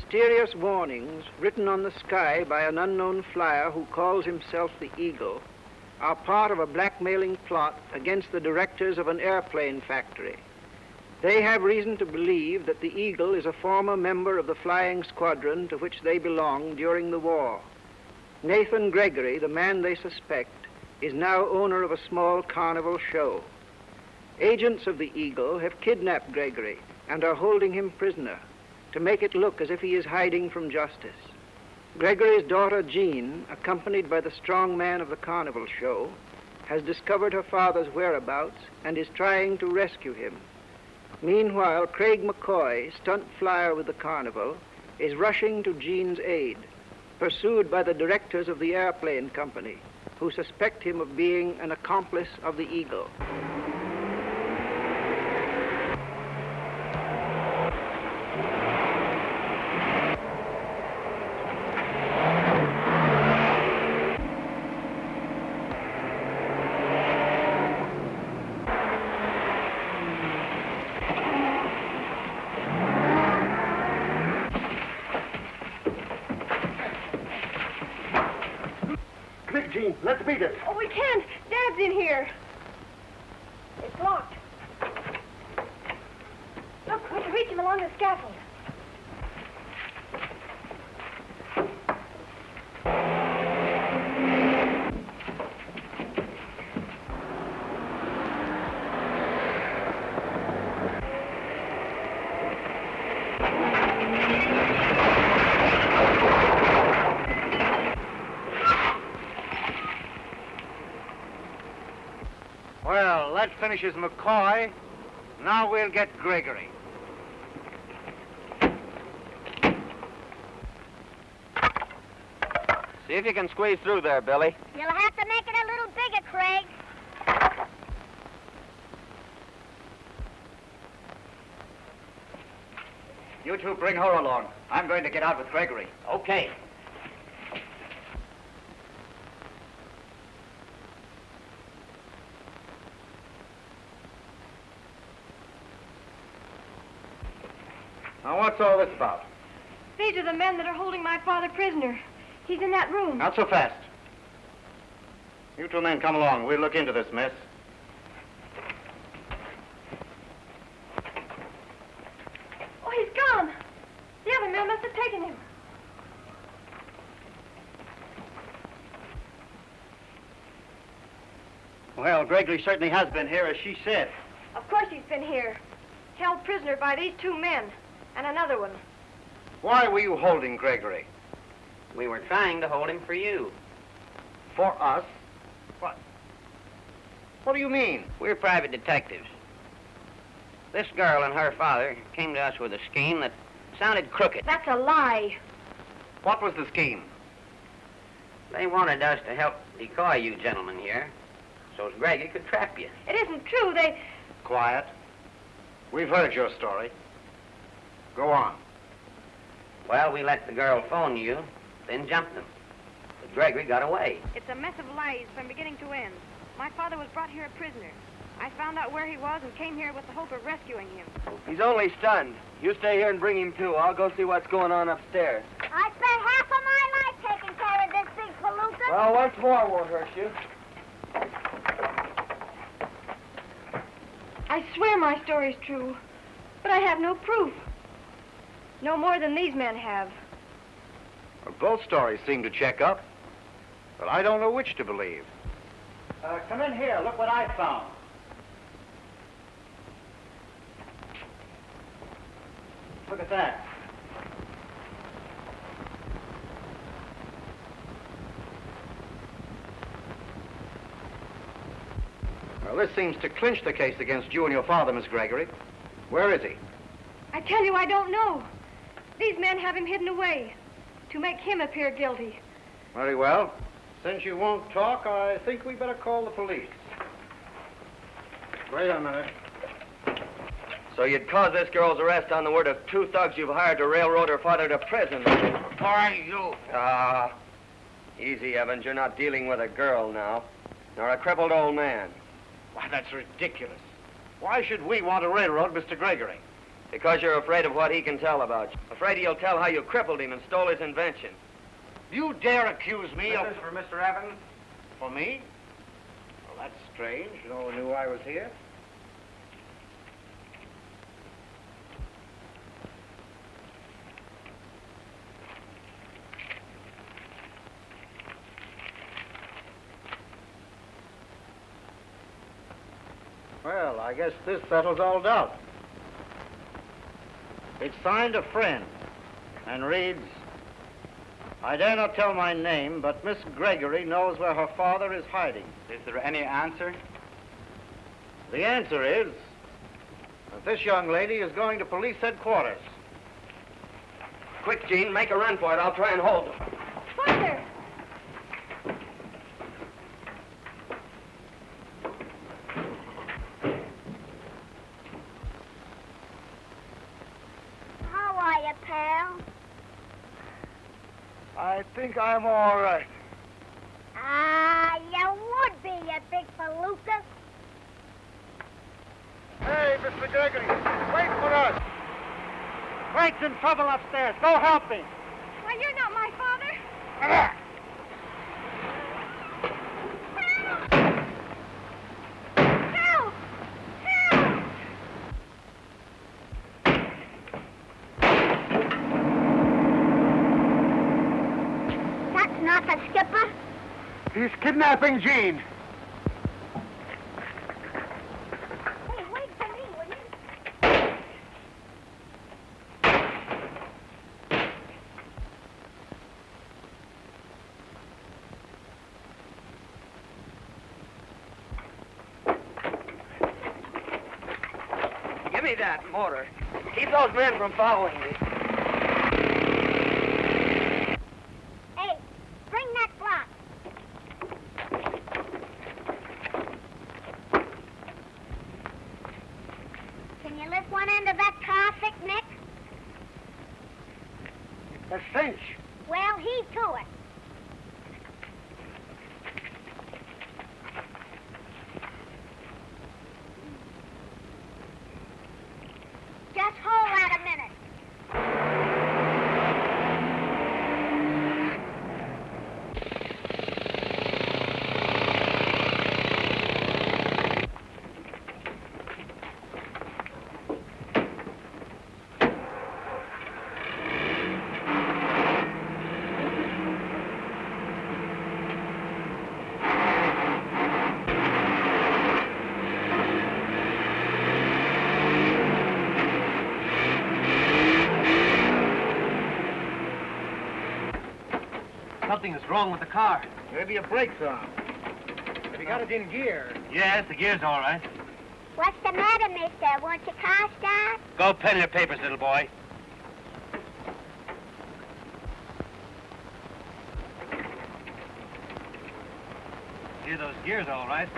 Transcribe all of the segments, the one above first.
mysterious warnings written on the sky by an unknown flyer who calls himself the Eagle are part of a blackmailing plot against the directors of an airplane factory. They have reason to believe that the Eagle is a former member of the flying squadron to which they belonged during the war. Nathan Gregory, the man they suspect, is now owner of a small carnival show. Agents of the Eagle have kidnapped Gregory and are holding him prisoner to make it look as if he is hiding from justice. Gregory's daughter, Jean, accompanied by the strong man of the carnival show, has discovered her father's whereabouts and is trying to rescue him. Meanwhile, Craig McCoy, stunt flyer with the carnival, is rushing to Jean's aid, pursued by the directors of the airplane company, who suspect him of being an accomplice of the Eagle. Quick, Jean, let's beat it. Oh, we can't. Dad's in here. It's locked. Look, we can reach him along the scaffold. Well, that finishes McCoy. Now we'll get Gregory. See if you can squeeze through there, Billy. You'll have to make it a little bigger, Craig. You two bring her along. I'm going to get out with Gregory. Okay. Now, what's all this about? These are the men that are holding my father prisoner. He's in that room. Not so fast. You two men come along. We'll look into this mess. Oh, he's gone. The other men must have taken him. Well, Gregory certainly has been here, as she said. Of course he's been here. Held prisoner by these two men. And another one. Why were you holding Gregory? We were trying to hold him for you. For us? What? What do you mean? We're private detectives. This girl and her father came to us with a scheme that sounded crooked. That's a lie. What was the scheme? They wanted us to help decoy you gentlemen here, so as Greggy could trap you. It isn't true. They. Quiet. We've heard your story. Go on. Well, we let the girl phone you, then jumped them. But Gregory got away. It's a mess of lies from beginning to end. My father was brought here a prisoner. I found out where he was and came here with the hope of rescuing him. He's only stunned. You stay here and bring him to. I'll go see what's going on upstairs. I spent half of my life taking care of this big palooka. Well, once more won't hurt you. I swear my story's true. But I have no proof. No more than these men have. Well, both stories seem to check up. But I don't know which to believe. Uh, come in here. Look what I found. Look at that. Well, this seems to clinch the case against you and your father, Miss Gregory. Where is he? I tell you, I don't know. These men have him hidden away to make him appear guilty. Very well. Since you won't talk, I think we better call the police. Wait a minute. So you'd cause this girl's arrest on the word of two thugs you've hired to railroad her father to prison. Who are you? Ah, easy, Evans. You're not dealing with a girl now, nor a crippled old man. Why, that's ridiculous. Why should we want to railroad Mr. Gregory? Because you're afraid of what he can tell about you. Afraid he'll tell how you crippled him and stole his invention. You dare accuse me of... This is for Mr. Evans? For me? Well, that's strange. No one knew I was here. Well, I guess this settles all doubt. It's signed a friend and reads, I dare not tell my name, but Miss Gregory knows where her father is hiding. Is there any answer? The answer is that this young lady is going to police headquarters. Quick, Jean, make a run for it. I'll try and hold him. Father! How are you, pal? I think I'm all right. Ah, you would be, you big palooka. Hey, Mr. Gregory, wait for us. Frank's in trouble upstairs. Go help him. Why, you're not my father. Help! Help! That's not the skipper. He's kidnapping Jean. Hey, wait for me, will you? Give me that mortar. Keep those men from following me. Hey, bring that block. Can you lift one end of that car Nick? A cinch. Well, he to it. Just hold that a minute. Something is wrong with the car. Maybe a brake's on. Have you got it in gear? Yes, the gear's all right. What's the matter, mister? Won't your car start? Go pen your papers, little boy. Hear those gears all right.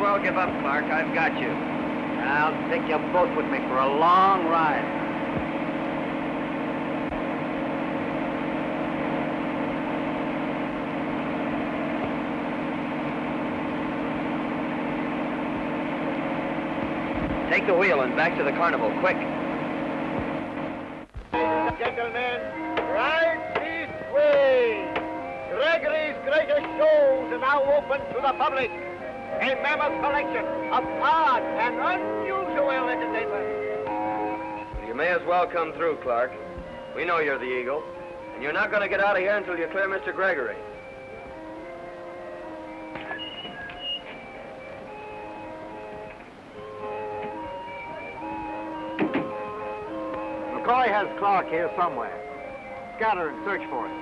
You well give up, Clark. I've got you. I'll take you both with me for a long ride. Take the wheel and back to the carnival, quick. Gentlemen, right this way. Gregory's greatest shows are now open to the public. A mammoth collection of odd and unusual entertainment. You may as well come through, Clark. We know you're the Eagle, and you're not going to get out of here until you clear Mr. Gregory. McCoy has Clark here somewhere. scatter and search for him.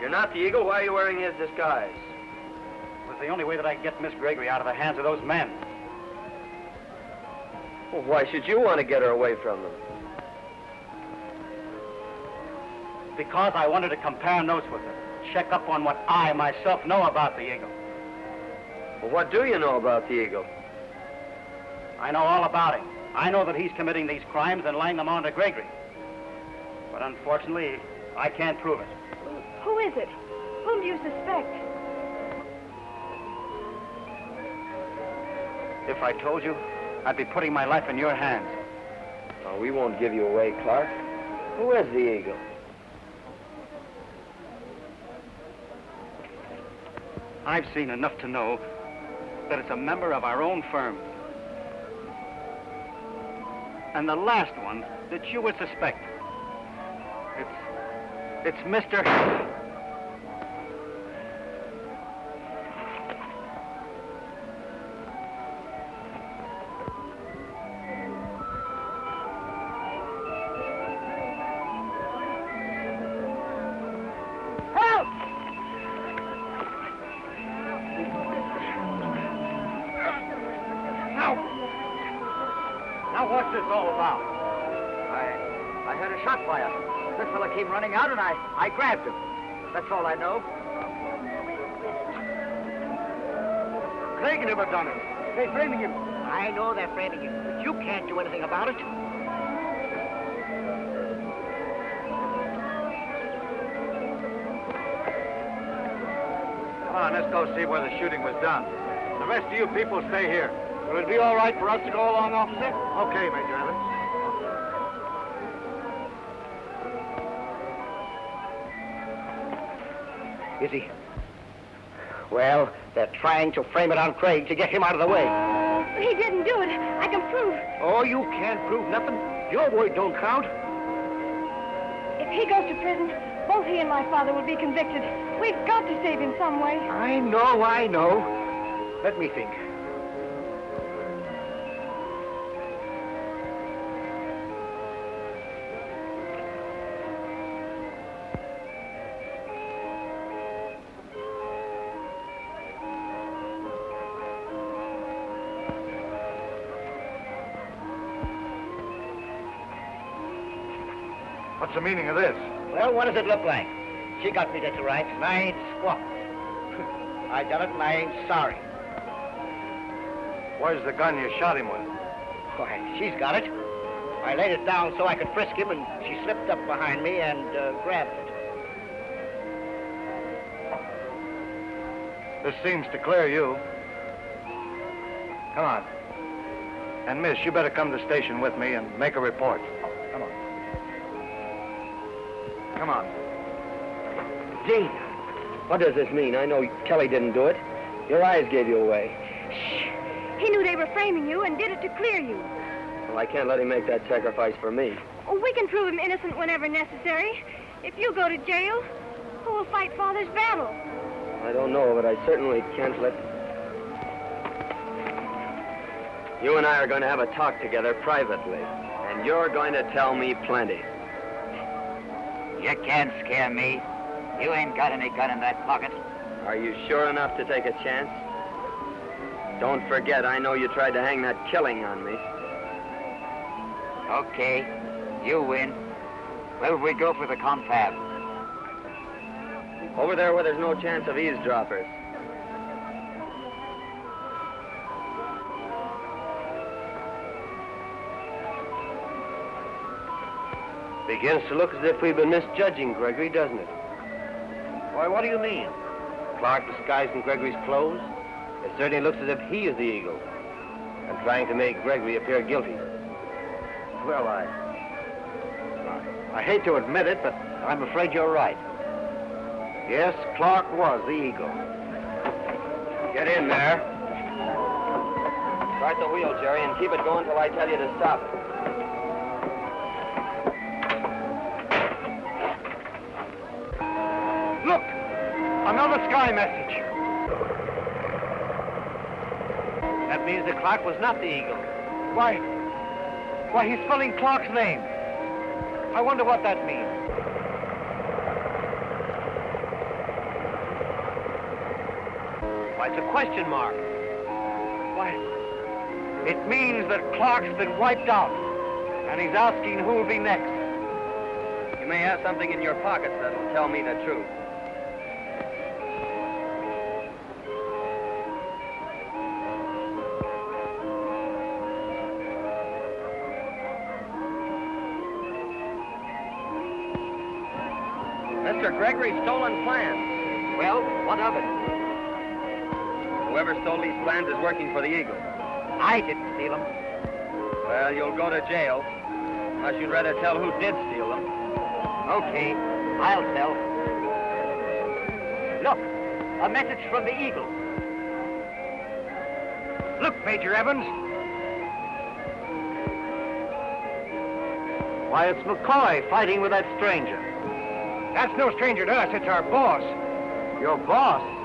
You're not the Eagle. Why are you wearing his disguise? It the only way that I could get Miss Gregory out of the hands of those men. Well, why should you want to get her away from them? Because I wanted to compare notes with her. Check up on what I myself know about the Eagle. Well, what do you know about the Eagle? I know all about him. I know that he's committing these crimes and laying them on to Gregory. But unfortunately, I can't prove it. Who is it? Whom do you suspect? If I told you, I'd be putting my life in your hands. Oh, we won't give you away, Clark. Who is the Eagle? I've seen enough to know that it's a member of our own firm. And the last one that you would suspect. It's... it's Mr... what's this all about? I, I heard a shot fire. This fellow came running out, and I, I grabbed him. That's all I know. Craig never done it. They're framing him. I know they're framing him, but you can't do anything about it. Come on, let's go see where the shooting was done. The rest of you people stay here. Will it be all right for us to go along, officer? Okay, Major Evans. Is he? Well, they're trying to frame it on Craig to get him out of the way. Oh, he didn't do it. I can prove. Oh, you can't prove nothing. Your word don't count. If he goes to prison, both he and my father will be convicted. We've got to save him some way. I know, I know. Let me think. What's the meaning of this? Well, what does it look like? She got me to rights, and I ain't squawk. I done it, and I ain't sorry. Where's the gun you shot him with? Why, she's got it. I laid it down so I could frisk him, and she slipped up behind me and uh, grabbed it. This seems to clear you. Come on. And, miss, you better come to the station with me and make a report. Come on. Come. Jean, what does this mean? I know Kelly didn't do it. Your eyes gave you away. Shh. He knew they were framing you and did it to clear you. Well, I can't let him make that sacrifice for me. Oh, we can prove him innocent whenever necessary. If you go to jail, who will fight Father's battle? I don't know, but I certainly can't let... You and I are going to have a talk together privately, and you're going to tell me plenty. You can't scare me. You ain't got any gun in that pocket. Are you sure enough to take a chance? Don't forget, I know you tried to hang that killing on me. Okay, you win. Where would we go for the confab? Over there where there's no chance of eavesdroppers. Begins to look as if we've been misjudging Gregory, doesn't it? Why, what do you mean? Clark disguised in Gregory's clothes. It certainly looks as if he is the eagle and trying to make Gregory appear guilty. Well, I... I hate to admit it, but I'm afraid you're right. Yes, Clark was the eagle. Get in there. Start the wheel, Jerry, and keep it going till I tell you to stop it. Another sky message. That means that Clark was not the eagle. Why, why, he's spelling Clark's name. I wonder what that means. Why, it's a question mark. Why, it means that Clark's been wiped out, and he's asking who'll be next. You may have something in your pockets that'll tell me the truth. Mr. Gregory's stolen plans. Well, what of it? Whoever stole these plans is working for the Eagle. I didn't steal them. Well, you'll go to jail. Unless you'd rather tell who did steal them. Okay, I'll tell. Look, a message from the Eagle. Look, Major Evans. Why, it's McCoy fighting with that stranger. That's no stranger to us. It's our boss. Your boss?